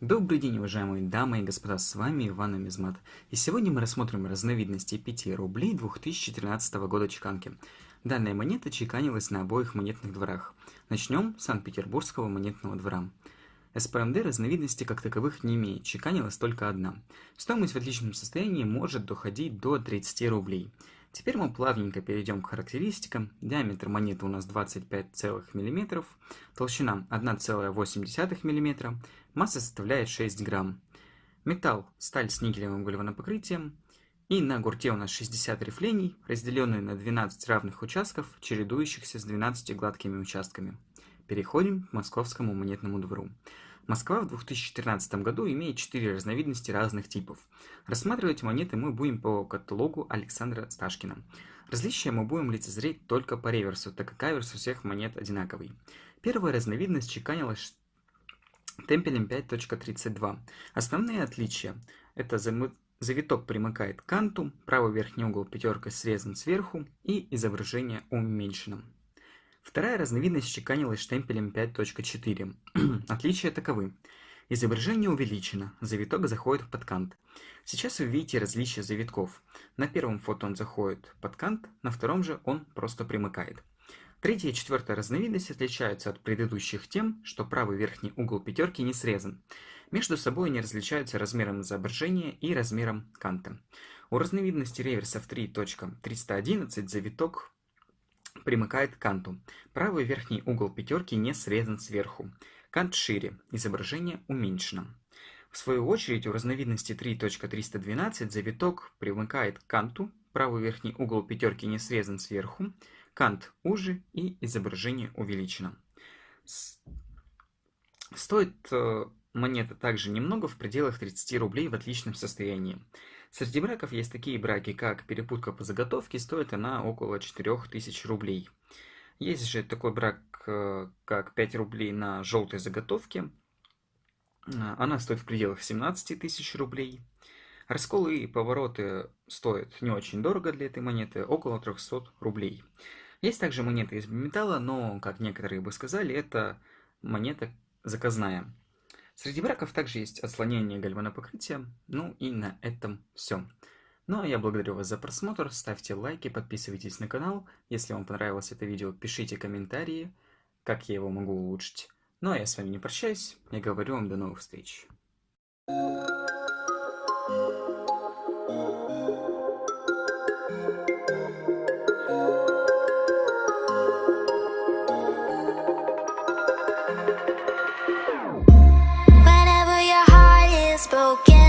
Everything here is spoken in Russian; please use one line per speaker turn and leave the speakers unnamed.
Добрый день, уважаемые дамы и господа, с вами Иван Амизмат. И сегодня мы рассмотрим разновидности 5 рублей 2013 года чеканки. Данная монета чеканилась на обоих монетных дворах. Начнем с Санкт-Петербургского монетного двора. СПМД разновидности как таковых не имеет, чеканилась только одна. Стоимость в отличном состоянии может доходить до 30 рублей. Теперь мы плавненько перейдем к характеристикам. Диаметр монеты у нас 25,0 мм, толщина 1,8 мм, масса составляет 6 грамм. Металл – сталь с никелевым гальванопокрытием. И на гурте у нас 60 рифлений, разделенные на 12 равных участков, чередующихся с 12 гладкими участками. Переходим к московскому монетному двору. Москва в 2013 году имеет 4 разновидности разных типов. Рассматривать монеты мы будем по каталогу Александра Сташкина. Различия мы будем лицезреть только по реверсу, так как аверс у всех монет одинаковый. Первая разновидность чеканилась темпелем 5.32. Основные отличия – это завиток примыкает к канту, правый верхний угол пятеркой срезан сверху и изображение уменьшено. Вторая разновидность чеканилась штемпелем 5.4. Отличия таковы. Изображение увеличено, завиток заходит под кант. Сейчас вы видите различия завитков. На первом фото он заходит под кант, на втором же он просто примыкает. Третья и четвертая разновидность отличаются от предыдущих тем, что правый верхний угол пятерки не срезан. Между собой они различаются размером изображения и размером канта. У разновидности реверсов 3.311 завиток примыкает к канту. Правый верхний угол пятерки не срезан сверху. Кант шире, изображение уменьшено. В свою очередь у разновидности 3.312 завиток примыкает к канту, правый верхний угол пятерки не срезан сверху, кант уже и изображение увеличено. Стоит э, монета также немного в пределах 30 рублей в отличном состоянии. Среди браков есть такие браки, как перепутка по заготовке, стоит она около 4000 рублей. Есть же такой брак, э, как 5 рублей на желтой заготовке. Э, она стоит в пределах 17 тысяч рублей. Расколы и повороты стоят не очень дорого для этой монеты, около 300 рублей. Есть также монеты из металла, но, как некоторые бы сказали, это монета заказная. Среди браков также есть отслонение гальванопокрытия. Ну и на этом все. Ну а я благодарю вас за просмотр, ставьте лайки, подписывайтесь на канал. Если вам понравилось это видео, пишите комментарии, как я его могу улучшить. Ну а я с вами не прощаюсь, я говорю вам до новых встреч. Broken